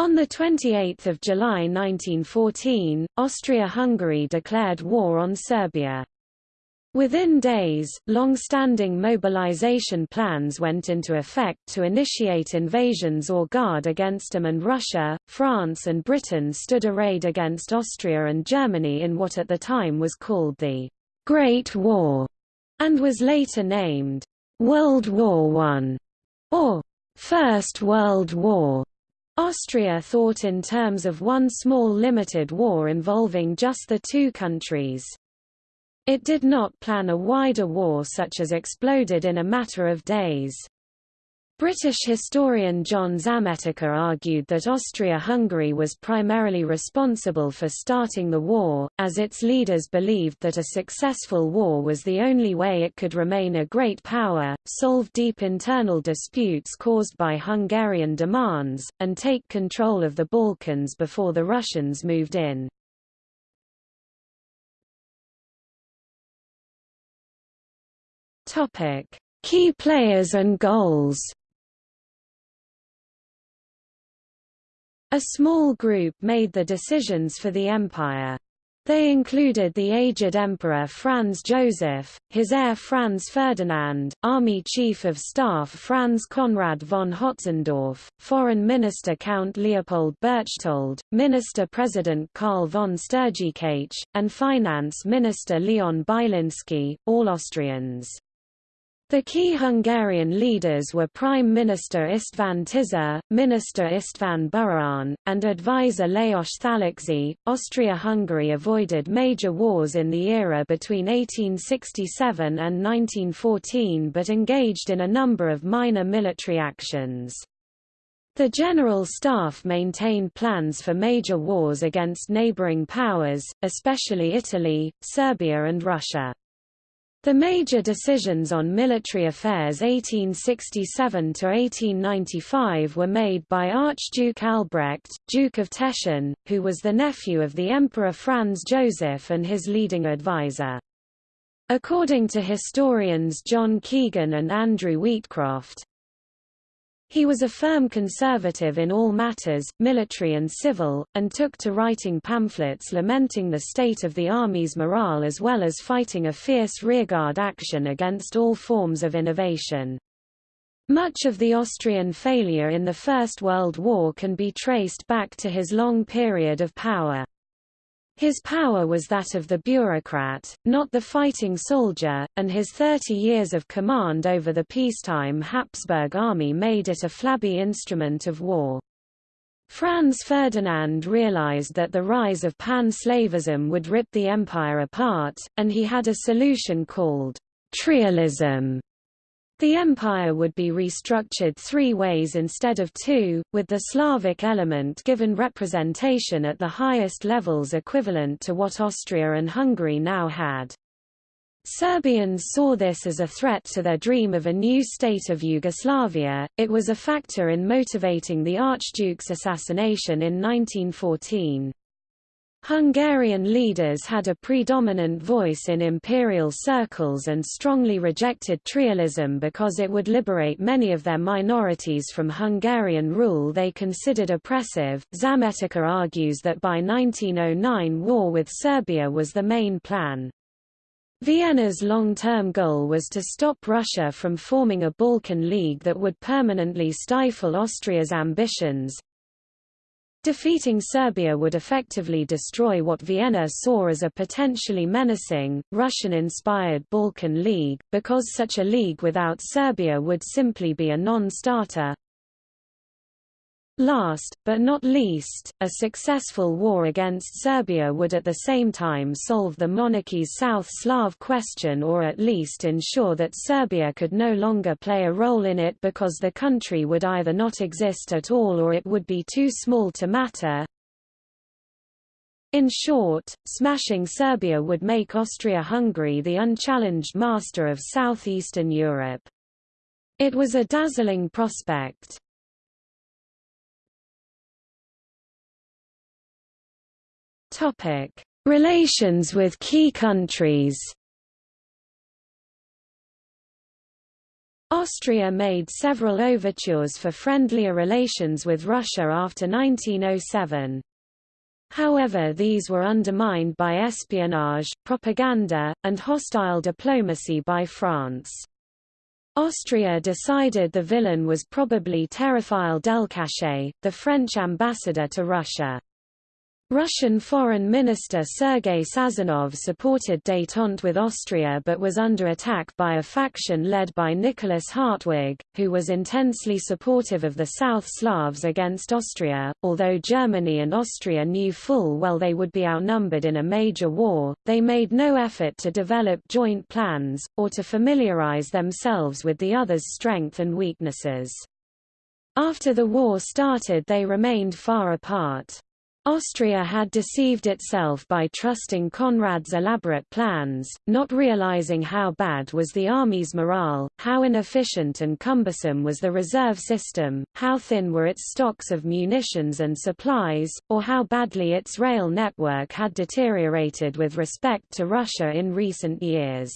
On 28 July 1914, Austria-Hungary declared war on Serbia. Within days, long-standing mobilization plans went into effect to initiate invasions or guard against them and Russia, France and Britain stood arrayed against Austria and Germany in what at the time was called the Great War, and was later named World War I, or First World War. Austria thought in terms of one small limited war involving just the two countries. It did not plan a wider war such as exploded in a matter of days. British historian John Zametica argued that Austria-Hungary was primarily responsible for starting the war, as its leaders believed that a successful war was the only way it could remain a great power, solve deep internal disputes caused by Hungarian demands, and take control of the Balkans before the Russians moved in. Key players and goals. A small group made the decisions for the empire. They included the aged Emperor Franz Joseph, his heir Franz Ferdinand, Army Chief of Staff Franz Conrad von Hötzendorf, Foreign Minister Count Leopold Berchtold, Minister-President Karl von Stürgkh, and Finance Minister Leon Bilinski, all Austrians. The key Hungarian leaders were Prime Minister István Tisza, Minister István Burian, and advisor Lajos Thallóczy. Austria-Hungary avoided major wars in the era between 1867 and 1914 but engaged in a number of minor military actions. The General Staff maintained plans for major wars against neighboring powers, especially Italy, Serbia and Russia. The major decisions on military affairs 1867–1895 were made by Archduke Albrecht, Duke of Teschen, who was the nephew of the Emperor Franz Joseph and his leading advisor. According to historians John Keegan and Andrew Wheatcroft, he was a firm conservative in all matters, military and civil, and took to writing pamphlets lamenting the state of the army's morale as well as fighting a fierce rearguard action against all forms of innovation. Much of the Austrian failure in the First World War can be traced back to his long period of power. His power was that of the bureaucrat, not the fighting soldier, and his 30 years of command over the peacetime Habsburg army made it a flabby instrument of war. Franz Ferdinand realized that the rise of pan-slavism would rip the empire apart, and he had a solution called trialism. The empire would be restructured three ways instead of two, with the Slavic element given representation at the highest levels equivalent to what Austria and Hungary now had. Serbians saw this as a threat to their dream of a new state of Yugoslavia. It was a factor in motivating the Archduke's assassination in 1914. Hungarian leaders had a predominant voice in imperial circles and strongly rejected trialism because it would liberate many of their minorities from Hungarian rule they considered oppressive. Zametica argues that by 1909 war with Serbia was the main plan. Vienna's long-term goal was to stop Russia from forming a Balkan League that would permanently stifle Austria's ambitions, Defeating Serbia would effectively destroy what Vienna saw as a potentially menacing, Russian-inspired Balkan League, because such a league without Serbia would simply be a non-starter. Last, but not least, a successful war against Serbia would at the same time solve the monarchy's South Slav question or at least ensure that Serbia could no longer play a role in it because the country would either not exist at all or it would be too small to matter. In short, smashing Serbia would make Austria-Hungary the unchallenged master of southeastern Europe. It was a dazzling prospect. Topic: Relations with key countries. Austria made several overtures for friendlier relations with Russia after 1907. However these were undermined by espionage, propaganda, and hostile diplomacy by France. Austria decided the villain was probably Théophile Delcassé, the French ambassador to Russia. Russian Foreign Minister Sergei Sazonov supported détente with Austria but was under attack by a faction led by Nicholas Hartwig, who was intensely supportive of the South Slavs against Austria. Although Germany and Austria knew full well they would be outnumbered in a major war, they made no effort to develop joint plans, or to familiarize themselves with the other's strength and weaknesses. After the war started they remained far apart. Austria had deceived itself by trusting Conrad's elaborate plans, not realizing how bad was the army's morale, how inefficient and cumbersome was the reserve system, how thin were its stocks of munitions and supplies, or how badly its rail network had deteriorated with respect to Russia in recent years.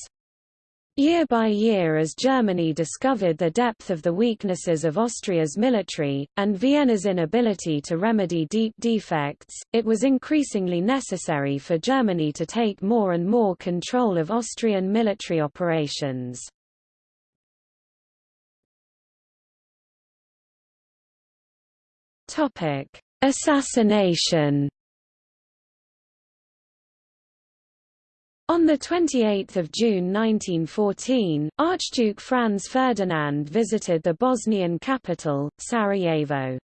Year by year as Germany discovered the depth of the weaknesses of Austria's military, and Vienna's inability to remedy deep defects, it was increasingly necessary for Germany to take more and more control of Austrian military operations. Assassination On 28 June 1914, Archduke Franz Ferdinand visited the Bosnian capital, Sarajevo.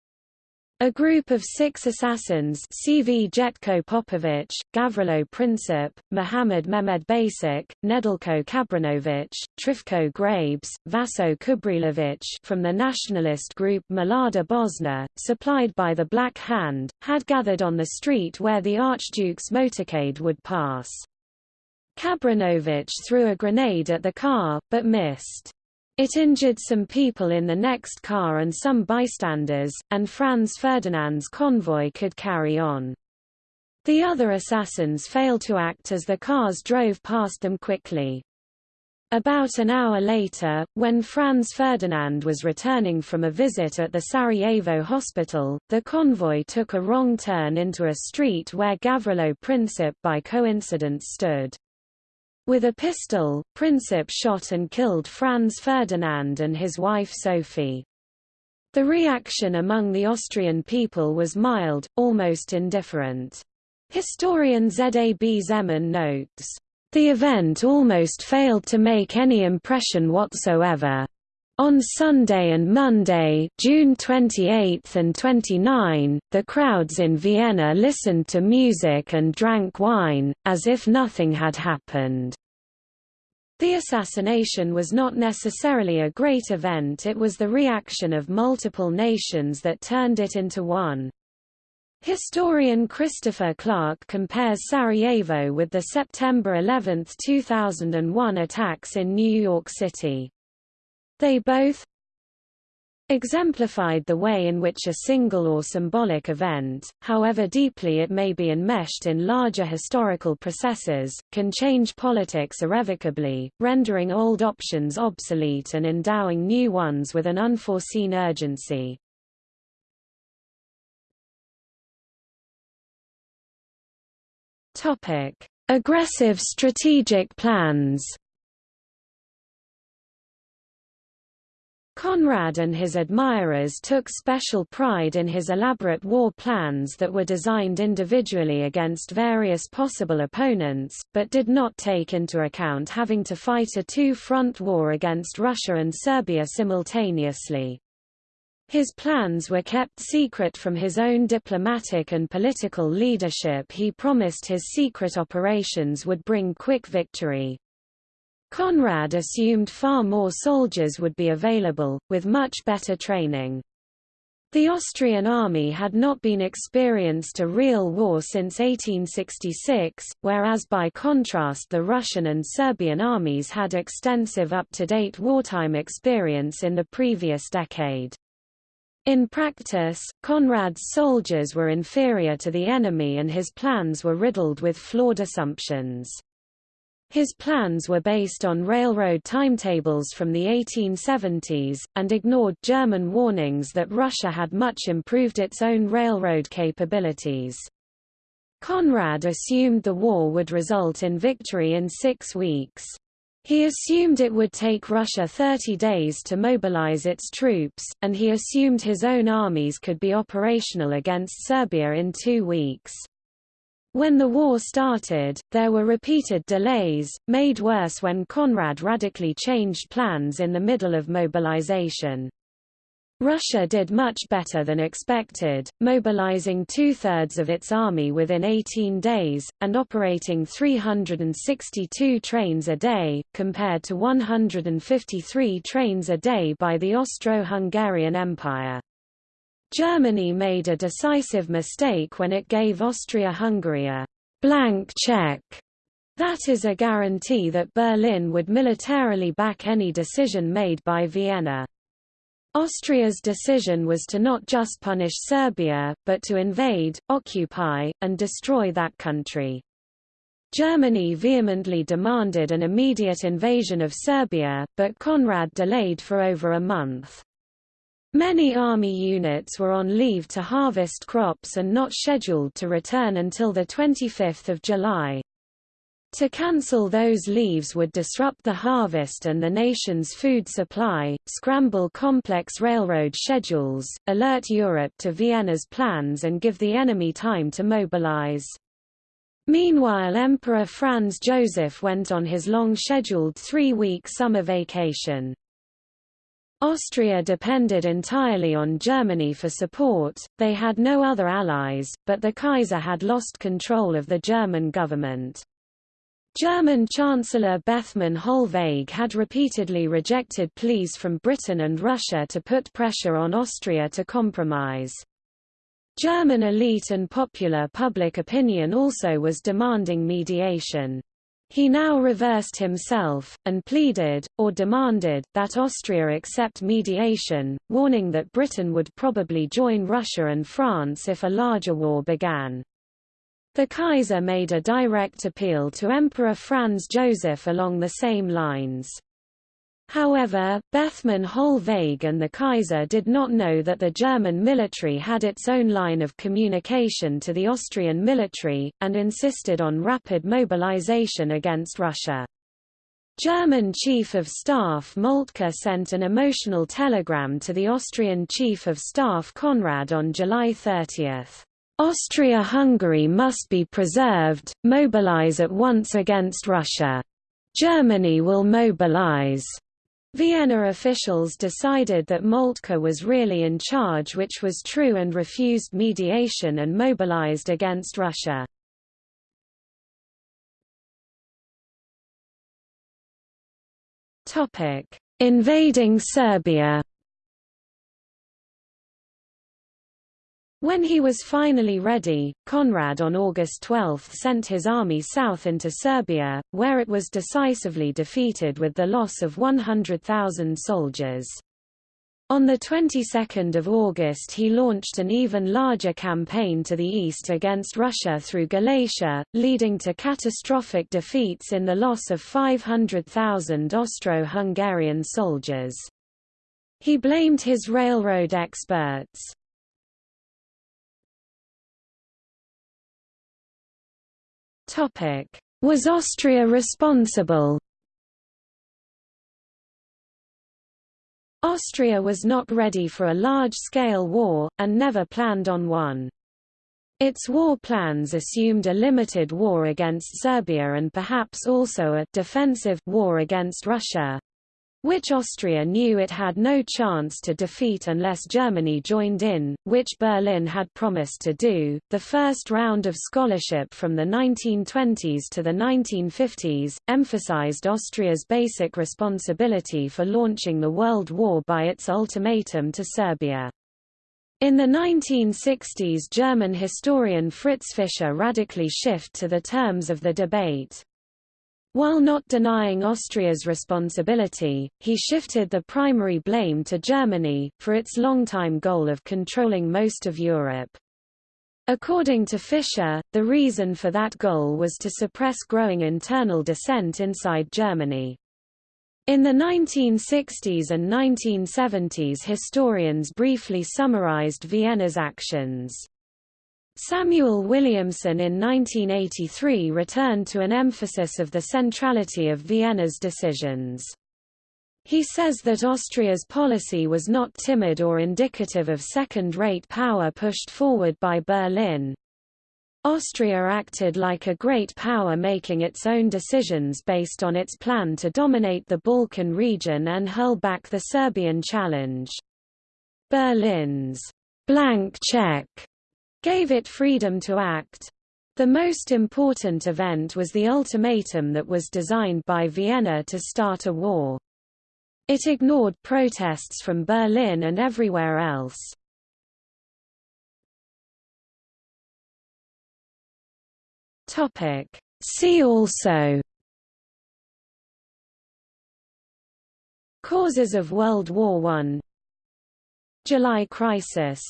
A group of six assassins Cvjetko Popovic, Gavrilo Princip, Mohammad Mehmed Basic, Nedeljko Čabrinović, Trifko Grabež, Vaso Čubrilović from the nationalist group Mlada Bosna, supplied by the Black Hand, had gathered on the street where the Archduke's motorcade would pass. Čabrinović threw a grenade at the car, but missed. It injured some people in the next car and some bystanders, and Franz Ferdinand's convoy could carry on. The other assassins failed to act as the cars drove past them quickly. About an hour later, when Franz Ferdinand was returning from a visit at the Sarajevo hospital, the convoy took a wrong turn into a street where Gavrilo Princip by coincidence stood. With a pistol, Princip shot and killed Franz Ferdinand and his wife Sophie. The reaction among the Austrian people was mild, almost indifferent. Historian Z.A.B. Zeman notes, "...the event almost failed to make any impression whatsoever. On Sunday and Monday June 28 and 29, the crowds in Vienna listened to music and drank wine, as if nothing had happened. The assassination was not necessarily a great event it was the reaction of multiple nations that turned it into one. Historian Christopher Clark compares Sarajevo with the September 11, 2001 attacks in New York City. They both exemplified the way in which a single or symbolic event, however deeply it may be enmeshed in larger historical processes, can change politics irrevocably, rendering old options obsolete and endowing new ones with an unforeseen urgency. Aggressive strategic plans Conrad and his admirers took special pride in his elaborate war plans that were designed individually against various possible opponents, but did not take into account having to fight a two-front war against Russia and Serbia simultaneously. His plans were kept secret from his own diplomatic and political leadership he promised his secret operations would bring quick victory. Conrad assumed far more soldiers would be available, with much better training. The Austrian army had not been experienced a real war since 1866, whereas by contrast the Russian and Serbian armies had extensive up-to-date wartime experience in the previous decade. In practice, Conrad's soldiers were inferior to the enemy and his plans were riddled with flawed assumptions. His plans were based on railroad timetables from the 1870s, and ignored German warnings that Russia had much improved its own railroad capabilities. Conrad assumed the war would result in victory in six weeks. He assumed it would take Russia 30 days to mobilize its troops, and he assumed his own armies could be operational against Serbia in two weeks. When the war started, there were repeated delays, made worse when Conrad radically changed plans in the middle of mobilization. Russia did much better than expected, mobilizing two-thirds of its army within 18 days, and operating 362 trains a day, compared to 153 trains a day by the Austro-Hungarian Empire. Germany made a decisive mistake when it gave Austria-Hungary a blank check. That is a guarantee that Berlin would militarily back any decision made by Vienna. Austria's decision was to not just punish Serbia, but to invade, occupy, and destroy that country. Germany vehemently demanded an immediate invasion of Serbia, but Conrad delayed for over a month. Many army units were on leave to harvest crops and not scheduled to return until 25 July. To cancel those leaves would disrupt the harvest and the nation's food supply, scramble complex railroad schedules, alert Europe to Vienna's plans and give the enemy time to mobilize. Meanwhile Emperor Franz Joseph went on his long-scheduled three-week summer vacation. Austria depended entirely on Germany for support, they had no other allies, but the Kaiser had lost control of the German government. German Chancellor Bethmann Hollweg had repeatedly rejected pleas from Britain and Russia to put pressure on Austria to compromise. German elite and popular public opinion also was demanding mediation. He now reversed himself, and pleaded, or demanded, that Austria accept mediation, warning that Britain would probably join Russia and France if a larger war began. The Kaiser made a direct appeal to Emperor Franz Joseph along the same lines. However, Bethmann Hollweg and the Kaiser did not know that the German military had its own line of communication to the Austrian military, and insisted on rapid mobilization against Russia. German Chief of Staff Moltke sent an emotional telegram to the Austrian Chief of Staff Conrad on July 30. Austria-Hungary must be preserved, mobilize at once against Russia. Germany will mobilize. Vienna officials decided that Moltke was really in charge which was true and refused mediation and mobilized against Russia. Invading Serbia When he was finally ready, Conrad on August 12 sent his army south into Serbia, where it was decisively defeated with the loss of 100,000 soldiers. On the 22nd of August he launched an even larger campaign to the east against Russia through Galicia, leading to catastrophic defeats in the loss of 500,000 Austro-Hungarian soldiers. He blamed his railroad experts. Was Austria responsible? Austria was not ready for a large-scale war, and never planned on one. Its war plans assumed a limited war against Serbia and perhaps also a defensive war against Russia, which Austria knew it had no chance to defeat unless Germany joined in, which Berlin had promised to do. The first round of scholarship from the 1920s to the 1950s emphasized Austria's basic responsibility for launching the World War by its ultimatum to Serbia. In the 1960s German historian Fritz Fischer radically shift to the terms of the debate. While not denying Austria's responsibility, he shifted the primary blame to Germany, for its long-time goal of controlling most of Europe. According to Fischer, the reason for that goal was to suppress growing internal dissent inside Germany. In the 1960s and 1970s historians briefly summarized Vienna's actions. Samuel Williamson in 1983 returned to an emphasis of the centrality of Vienna's decisions. He says that Austria's policy was not timid or indicative of second-rate power pushed forward by Berlin. Austria acted like a great power making its own decisions based on its plan to dominate the Balkan region and hurl back the Serbian challenge. Berlin's blank check gave it freedom to act. The most important event was the ultimatum that was designed by Vienna to start a war. It ignored protests from Berlin and everywhere else. See also Causes of World War I July Crisis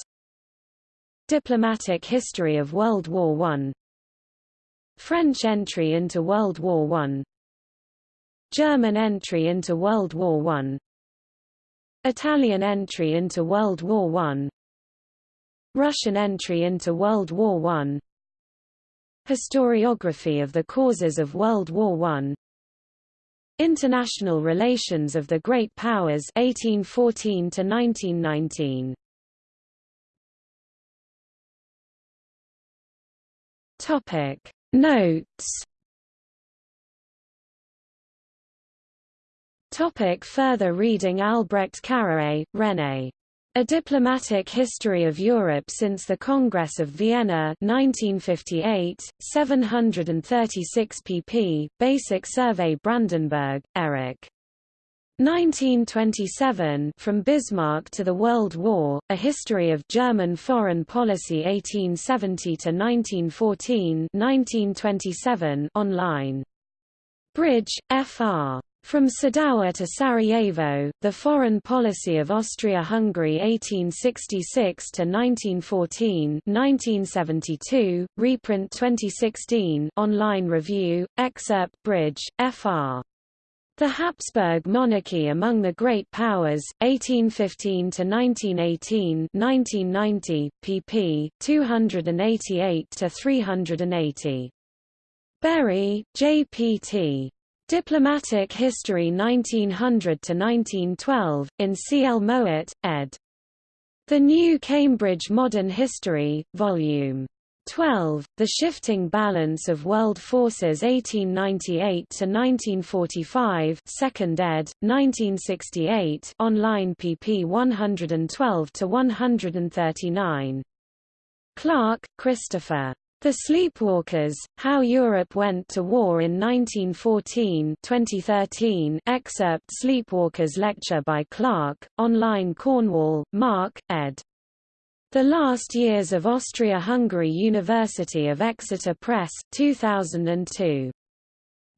Diplomatic history of World War I French entry into World War I German entry into World War I Italian entry into World War I Russian entry into World War I Historiography of the causes of World War I International relations of the Great Powers 1814 to 1919 Topic Notes Topic further reading Albrecht-Carrié, René. A Diplomatic History of Europe since the Congress of Vienna 1958, 736 pp. Basic Survey Brandenburg, Erich. 1927 From Bismarck to the World War, A History of German Foreign Policy 1870 to 1914 1927 online. Bridge, F.R. From Sadowa to Sarajevo, The Foreign Policy of Austria-Hungary 1866 to 1914, 1972, reprint 2016, online review, excerpt Bridge, Fr. The Habsburg Monarchy Among the Great Powers, 1815 to 1918, 1990, pp. 288 to 380. Bury, J.P.T. Diplomatic History 1900 to 1912 in C. L. Mowat, ed. The New Cambridge Modern History, Vol. 12, The Shifting Balance of World Forces 1898–1945 2nd ed., 1968 online pp 112–139. Clark, Christopher. The Sleepwalkers, How Europe Went to War in 1914 2013 excerpt Sleepwalkers lecture by Clark, online Cornwall, Mark, ed. The Last Years of Austria-Hungary University of Exeter Press 2002.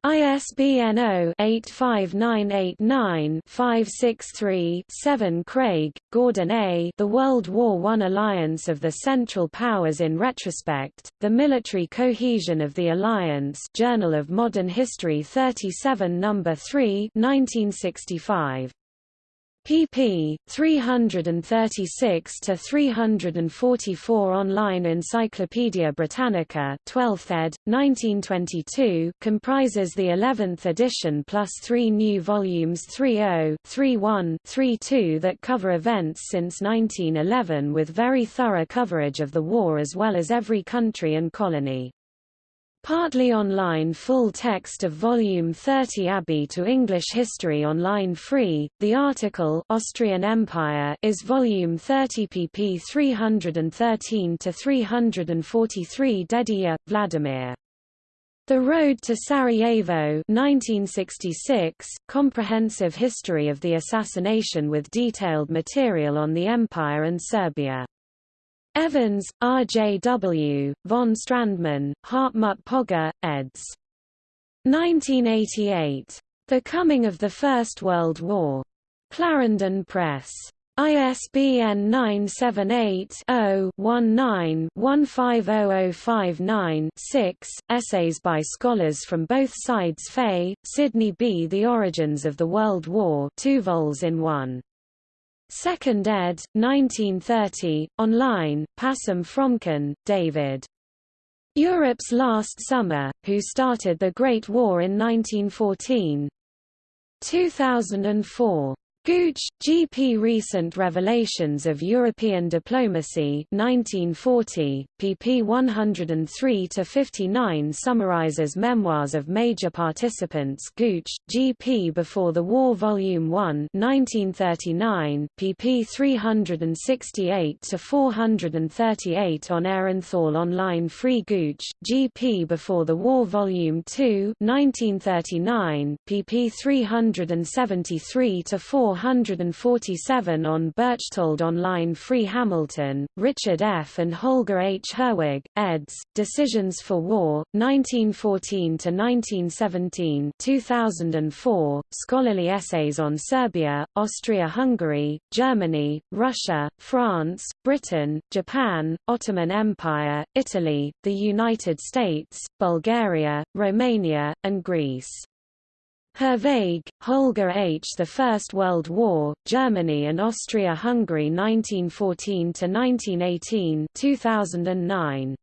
ISBN 0-85989-563-7 Craig, Gordon A. The World War I Alliance of the Central Powers in Retrospect, The Military Cohesion of the Alliance Journal of Modern History 37 No. 3 1965 pp. 336 to 344 online Encyclopædia Britannica 12th ed. 1922 comprises the 11th edition plus 3 new volumes 30, 31, 32 that cover events since 1911 with very thorough coverage of the war as well as every country and colony. Partly online full text of Volume 30 Abbey to English History online free. The article Austrian Empire is Volume 30 pp 313 to 343 Dedijer, Vladimir. The Road to Sarajevo 1966, Comprehensive History of the Assassination with detailed material on the Empire and Serbia. Evans, R.J.W., von Strandmann, Hartmut Pogge, eds. 1988. The Coming of the First World War. Clarendon Press. ISBN 978-0-19-150059-6, essays by scholars from both sides Fay, Sidney B. The Origins of the World War 2 vols in 1. Second ed., 1930, online, passim Fromkin, David. Europe's Last Summer, Who Started the Great War in 1914. 2004. Gooch, G. P. Recent Revelations of European Diplomacy 1940, pp 103–59 summarizes memoirs of major participants Gooch, G. P. Before the War Volume 1 1939, pp 368–438 on Aehrenthal Online Free Gooch, G. P. Before the War Volume 2 1939, pp 373–4 447 on Berchtold Online Free Hamilton, Richard F. and Holger H. Herwig, eds. Decisions for War, 1914–1917 2004, Scholarly Essays on Serbia, Austria-Hungary, Germany, Russia, France, Britain, Japan, Ottoman Empire, Italy, the United States, Bulgaria, Romania, and Greece. Herwig, Holger H. The First World War, Germany and Austria-Hungary 1914–1918 2009.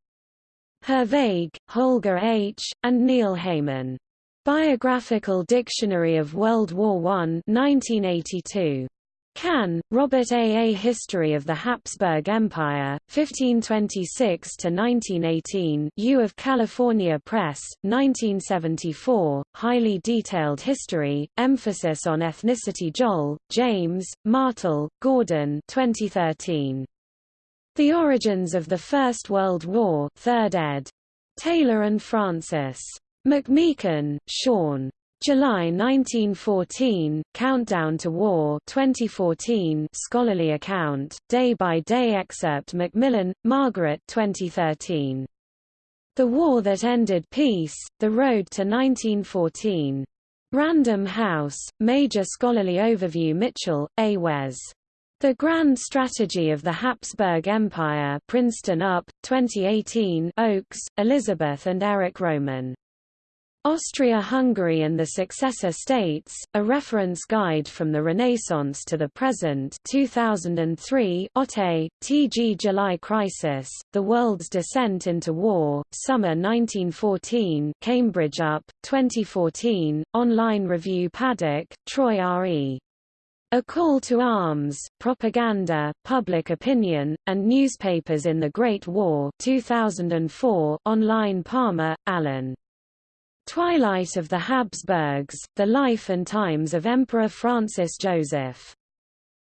Herwig, Holger H., and Neil Heyman. Biographical Dictionary of World War I 1982. Kann, Robert A. A History of the Habsburg Empire, 1526–1918 U of California Press, 1974, highly detailed history, emphasis on ethnicity Joll, James, Martel, Gordon 2013. The Origins of the First World War 3rd ed. Taylor and Francis. McMeekin, Sean. July 1914, Countdown to War 2014 scholarly account, day-by-day -day excerpt Macmillan, Margaret 2013. The War That Ended Peace, The Road to 1914. Random House, Major Scholarly Overview Mitchell, A. Wes. The Grand Strategy of the Habsburg Empire Princeton UP, 2018 Oakes, Elizabeth and Eric Roman. Austria-Hungary and the Successor States, A Reference Guide from the Renaissance to the Present 2003 Otte, T.G. July Crisis, The World's Descent into War, Summer 1914 Cambridge UP, 2014, Online Review Paddock, Troy R.E. A Call to Arms, Propaganda, Public Opinion, and Newspapers in the Great War 2004, Online Palmer, Alan. Twilight of the Habsburgs, The Life and Times of Emperor Francis Joseph.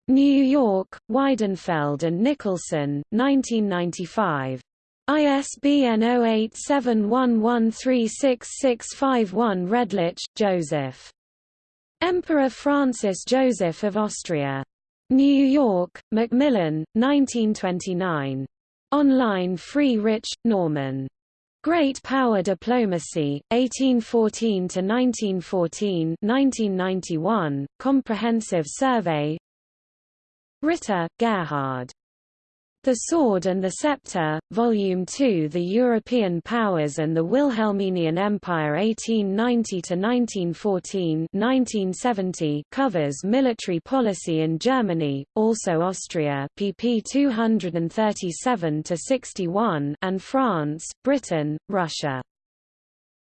New York, Weidenfeld and Nicolson, 1995. ISBN 0871136651 Redlich, Joseph. Emperor Francis Joseph of Austria. New York, Macmillan, 1929. Online Free Rich, Norman. Great Power Diplomacy, 1814–1914 1991, Comprehensive Survey Ritter, Gerhard. The Sword and the Scepter, Volume 2 The European Powers and the Wilhelminian Empire 1890–1914 covers military policy in Germany, also Austria pp 237–61 and France, Britain, Russia.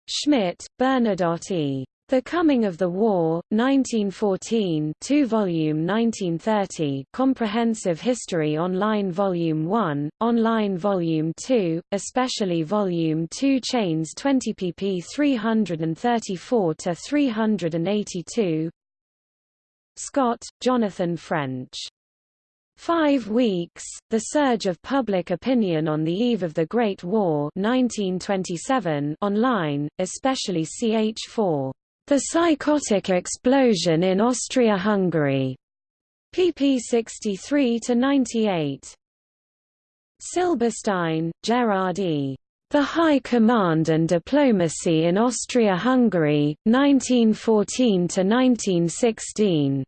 Schmitt, Bernadotte E. The Coming of the War, 1914 2-volume 1930 Comprehensive History Online Volume 1, Online Volume 2, especially Volume 2 Chains 20 pp 334–382 Scott, Jonathan French. Five Weeks, The Surge of Public Opinion on the Eve of the Great War 1927 online, especially ch4. The Psychotic Explosion in Austria-Hungary. pp 63–98. Silberstein, Gerard E. The High Command and Diplomacy in Austria-Hungary, 1914–1916.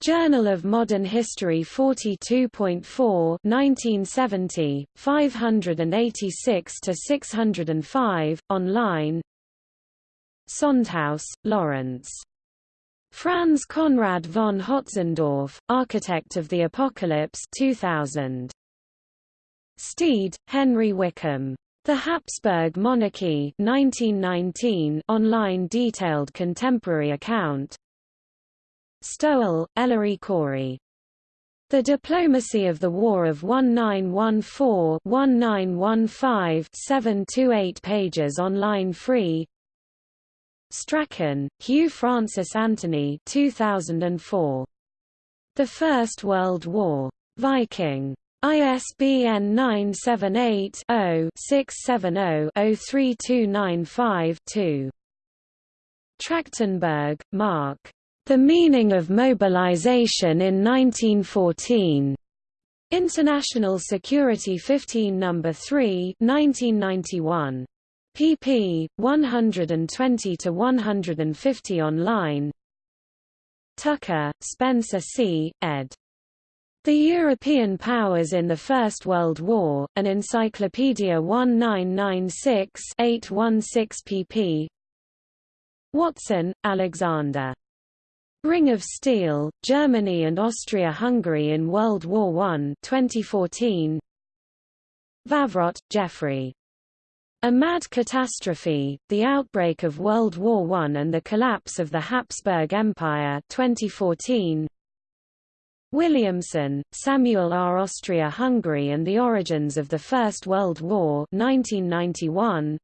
Journal of Modern History 42.4 1970, 586–605, online Sondhaus, Lawrence. Franz Conrad von Hotzendorf, Architect of the Apocalypse 2000. Steed, Henry Wickham. The Habsburg Monarchy 1919 online detailed contemporary account Stowell, Ellery Corey. The Diplomacy of the War of 1914-1915 728 pages online free Strachan, Hugh Francis Anthony 2004. The First World War. Viking. ISBN 978-0-670-03295-2. Trachtenberg, Mark. The Meaning of Mobilization in 1914. International Security 15 No. 3 1991 pp. 120 to 150 online Tucker, Spencer C., ed. The European Powers in the First World War, an Encyclopedia 1996-816 pp. Watson, Alexander. Ring of Steel, Germany and Austria-Hungary in World War I 2014. Wawro, Geoffrey. A Mad Catastrophe, The Outbreak of World War I and the Collapse of the Habsburg Empire 2014. Williamson, Samuel R. Austria-Hungary and the Origins of the First World War 1991.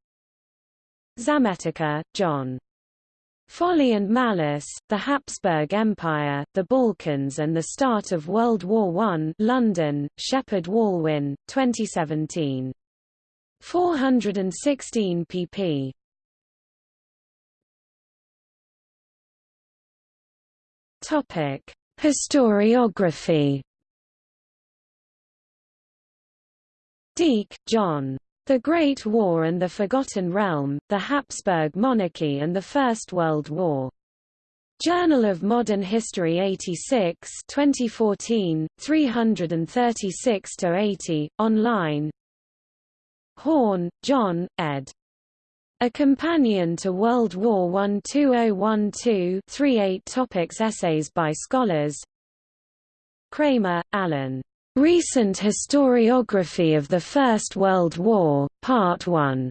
Zametica, John. Folly and Malice, The Habsburg Empire, the Balkans and the Start of World War I London, Shepheard-Walwyn, 2017. 416 pp. Topic: Historiography. Deak, John. The Great War and the Forgotten Realm, The Habsburg Monarchy and the First World War. Journal of Modern History 86 2014, 336–80, online Horne, John, ed. A Companion to World War I 2012-38 Topics Essays by scholars Kramer, Alan. Recent Historiography of the First World War, Part 1.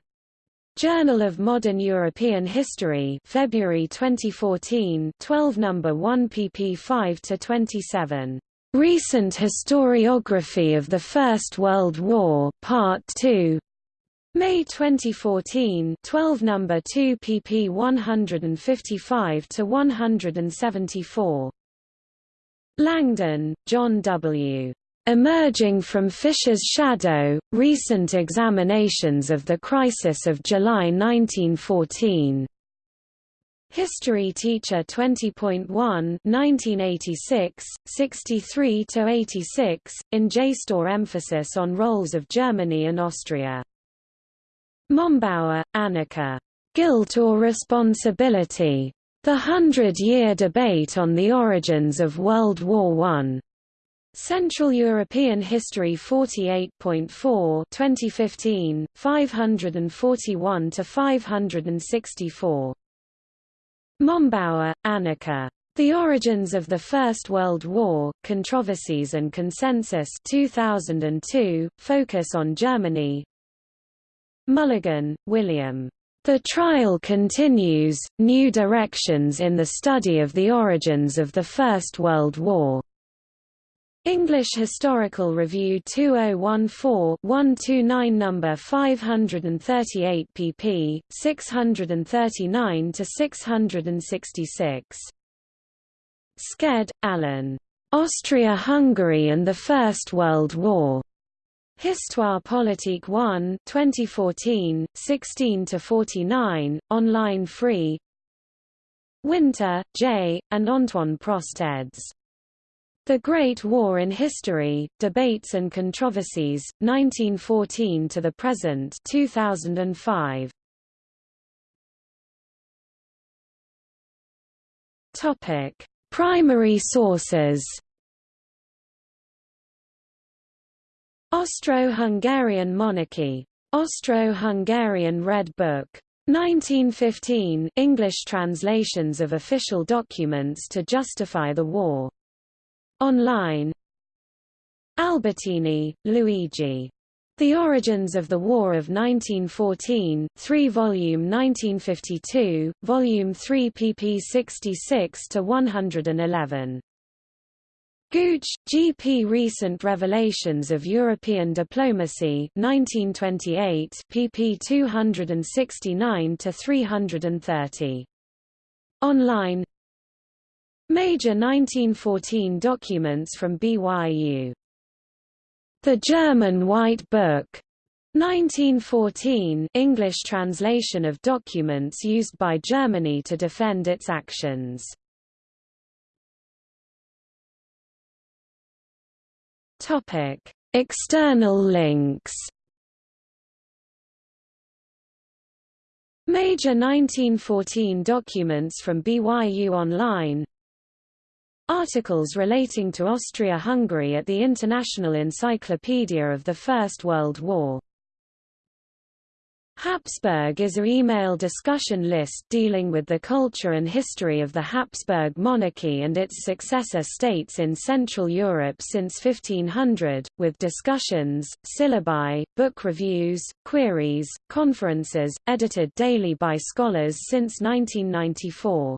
Journal of Modern European History February 2014 12 No. 1 pp 5–27. Recent Historiography of the First World War, Part 2 May 2014 12 number 2 pp 155 to 174 Langdon, John W. Emerging from Fischer's Shadow, Recent Examinations of the Crisis of July 1914. History Teacher 20.1 1986, 63–86, in JSTOR emphasis on roles of Germany and Austria. Mombauer, Annika. Guilt or Responsibility? The Hundred-Year Debate on the Origins of World War I. Central European History 48.4 2015, 541–564. Mombauer, Annika. The Origins of the First World War, Controversies and Consensus 2002, focus on Germany, Mulligan, William. The Trial Continues, New Directions in the Study of the Origins of the First World War. English Historical Review 2014-129 No. 538 pp. 639–666. Sked, Alan. Austria-Hungary and the First World War. Histoire politique 1 2014, 16–49, online free Winter, J., and Antoine Prosteds. The Great War in History, Debates and Controversies, 1914 to the Present 2005. Primary sources Austro-Hungarian monarchy. Austro-Hungarian Red Book. 1915 English translations of official documents to justify the war. Online Albertini, Luigi. The Origins of the War of 1914, 3 volume 1952, volume 3 pp 66–111. Gooch, G. P. Recent Revelations of European Diplomacy 1928, pp 269–330. Online Major 1914 documents from BYU the German White Book 1914 English translation of documents used by Germany to defend its actions. Topic: External links. Major 1914 documents from BYU Online Articles relating to Austria-Hungary at the International Encyclopedia of the First World War Habsburg is a email discussion list dealing with the culture and history of the Habsburg monarchy and its successor states in Central Europe since 1500, with discussions, syllabi, book reviews, queries, conferences, edited daily by scholars since 1994.